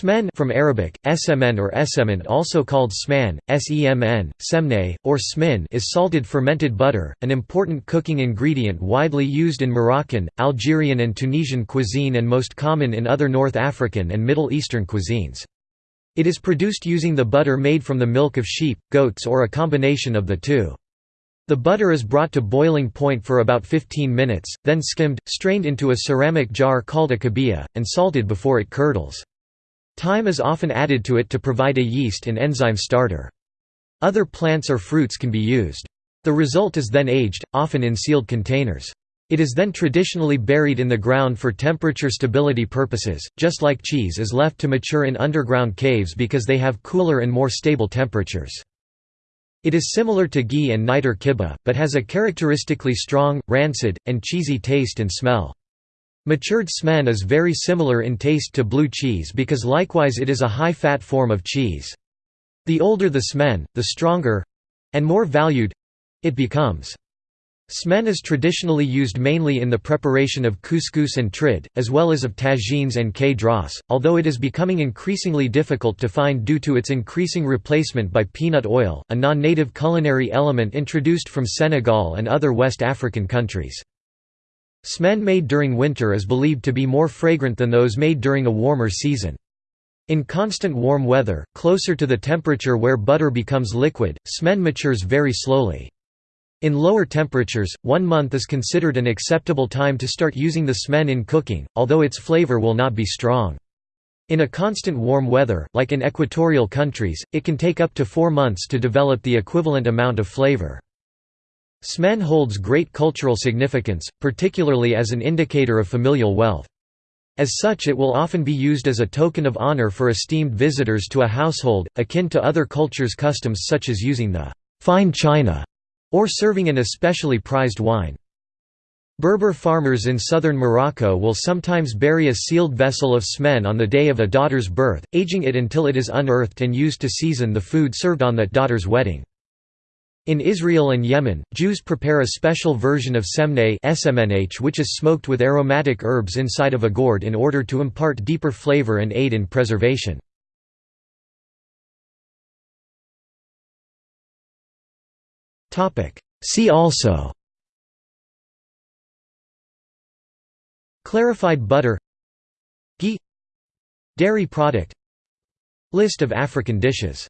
Smen from Arabic, SMN or Esemen also called sman, semn, semne, or smin is salted fermented butter, an important cooking ingredient widely used in Moroccan, Algerian and Tunisian cuisine and most common in other North African and Middle Eastern cuisines. It is produced using the butter made from the milk of sheep, goats or a combination of the two. The butter is brought to boiling point for about 15 minutes, then skimmed, strained into a ceramic jar called a kibia, and salted before it curdles. Thyme is often added to it to provide a yeast and enzyme starter. Other plants or fruits can be used. The result is then aged, often in sealed containers. It is then traditionally buried in the ground for temperature stability purposes, just like cheese is left to mature in underground caves because they have cooler and more stable temperatures. It is similar to ghee and niter kibbeh, but has a characteristically strong, rancid, and cheesy taste and smell. Matured smen is very similar in taste to blue cheese because likewise it is a high-fat form of cheese. The older the smen, the stronger—and more valued—it becomes. Smen is traditionally used mainly in the preparation of couscous and trid, as well as of tagines and kedras, although it is becoming increasingly difficult to find due to its increasing replacement by peanut oil, a non-native culinary element introduced from Senegal and other West African countries. Smen made during winter is believed to be more fragrant than those made during a warmer season. In constant warm weather, closer to the temperature where butter becomes liquid, smen matures very slowly. In lower temperatures, one month is considered an acceptable time to start using the smen in cooking, although its flavor will not be strong. In a constant warm weather, like in equatorial countries, it can take up to four months to develop the equivalent amount of flavor. Smen holds great cultural significance, particularly as an indicator of familial wealth. As such it will often be used as a token of honor for esteemed visitors to a household, akin to other cultures' customs such as using the fine china or serving an especially prized wine. Berber farmers in southern Morocco will sometimes bury a sealed vessel of smen on the day of a daughter's birth, aging it until it is unearthed and used to season the food served on that daughter's wedding. In Israel and Yemen, Jews prepare a special version of semneh which is smoked with aromatic herbs inside of a gourd in order to impart deeper flavor and aid in preservation. See also Clarified butter Ghee Dairy product List of African dishes